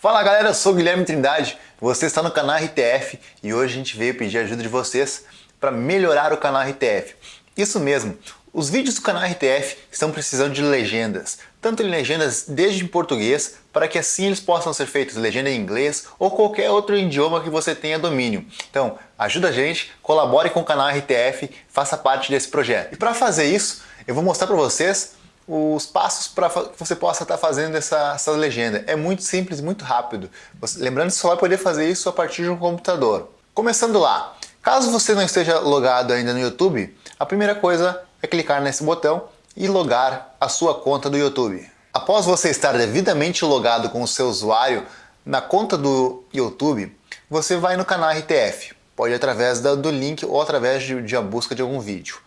Fala galera, eu sou o Guilherme Trindade, você está no canal RTF e hoje a gente veio pedir ajuda de vocês para melhorar o canal RTF. Isso mesmo, os vídeos do canal RTF estão precisando de legendas, tanto em legendas desde em português, para que assim eles possam ser feitos legenda em inglês ou qualquer outro idioma que você tenha domínio. Então, ajuda a gente, colabore com o canal RTF, faça parte desse projeto. E para fazer isso, eu vou mostrar para vocês os passos para que você possa estar fazendo essa, essa legenda. É muito simples, muito rápido. Você, lembrando que você só vai poder fazer isso a partir de um computador. Começando lá, caso você não esteja logado ainda no YouTube, a primeira coisa é clicar nesse botão e logar a sua conta do YouTube. Após você estar devidamente logado com o seu usuário na conta do YouTube, você vai no canal RTF. Pode ir através do link ou através de, de a busca de algum vídeo.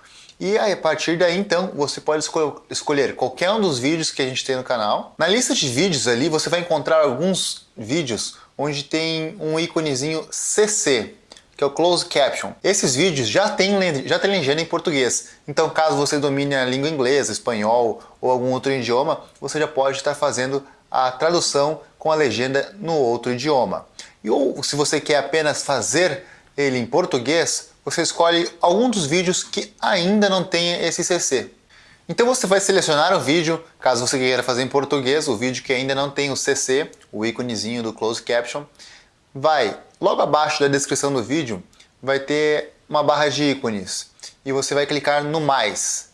E aí, a partir daí, então, você pode escolher qualquer um dos vídeos que a gente tem no canal. Na lista de vídeos ali, você vai encontrar alguns vídeos onde tem um íconezinho CC, que é o Closed Caption. Esses vídeos já tem, já tem legenda em português, então caso você domine a língua inglesa, espanhol ou algum outro idioma, você já pode estar fazendo a tradução com a legenda no outro idioma. E ou se você quer apenas fazer ele em português, você escolhe algum dos vídeos que ainda não tenha esse CC. Então você vai selecionar o vídeo, caso você queira fazer em português, o vídeo que ainda não tem o CC, o íconezinho do Closed Caption. Vai, logo abaixo da descrição do vídeo, vai ter uma barra de ícones. E você vai clicar no mais.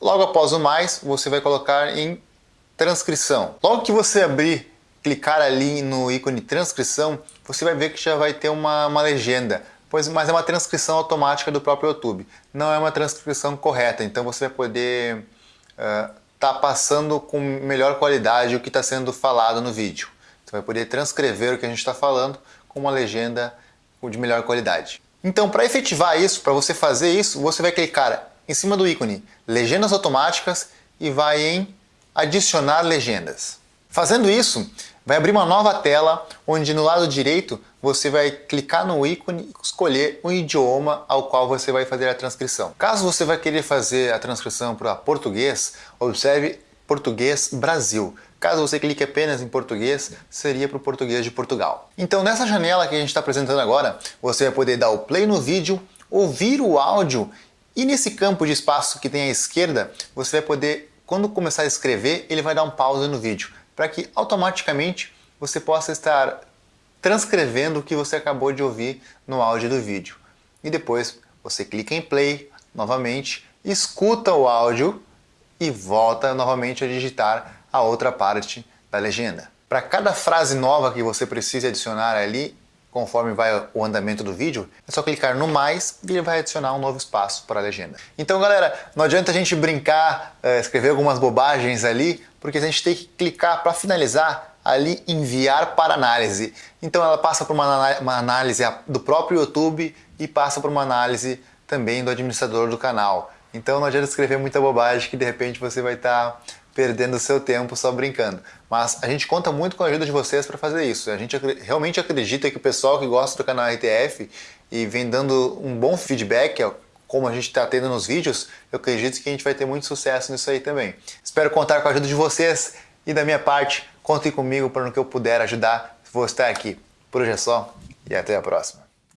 Logo após o mais, você vai colocar em transcrição. Logo que você abrir, clicar ali no ícone transcrição, você vai ver que já vai ter uma, uma legenda pois, mas é uma transcrição automática do próprio YouTube. Não é uma transcrição correta, então você vai poder estar uh, tá passando com melhor qualidade o que está sendo falado no vídeo. Você vai poder transcrever o que a gente está falando com uma legenda de melhor qualidade. Então, para efetivar isso, para você fazer isso, você vai clicar em cima do ícone Legendas Automáticas e vai em Adicionar Legendas. Fazendo isso, vai abrir uma nova tela onde no lado direito você vai clicar no ícone e escolher o idioma ao qual você vai fazer a transcrição. Caso você vai querer fazer a transcrição para português, observe português Brasil. Caso você clique apenas em português, seria para o português de Portugal. Então nessa janela que a gente está apresentando agora, você vai poder dar o play no vídeo, ouvir o áudio e nesse campo de espaço que tem à esquerda, você vai poder, quando começar a escrever, ele vai dar um pause no vídeo para que automaticamente você possa estar transcrevendo o que você acabou de ouvir no áudio do vídeo. E depois você clica em play novamente, escuta o áudio e volta novamente a digitar a outra parte da legenda. Para cada frase nova que você precisa adicionar ali, conforme vai o andamento do vídeo, é só clicar no mais e ele vai adicionar um novo espaço para a legenda. Então galera, não adianta a gente brincar, eh, escrever algumas bobagens ali, porque a gente tem que clicar para finalizar ali enviar para análise. Então ela passa por uma, análise do próprio YouTube e passa por uma análise também do administrador do canal. Então não adianta escrever muita bobagem que de repente você vai estar tá perdendo seu tempo só brincando. Mas a gente conta muito com a ajuda de vocês para fazer isso. A gente realmente acredita que o pessoal que gosta do canal RTF e vem dando um bom feedback, como a gente está tendo nos vídeos, eu acredito que a gente vai ter muito sucesso nisso aí também. Espero contar com a ajuda de vocês e da minha parte, contem comigo para no que eu puder ajudar, vou estar aqui. Por hoje é só e até a próxima.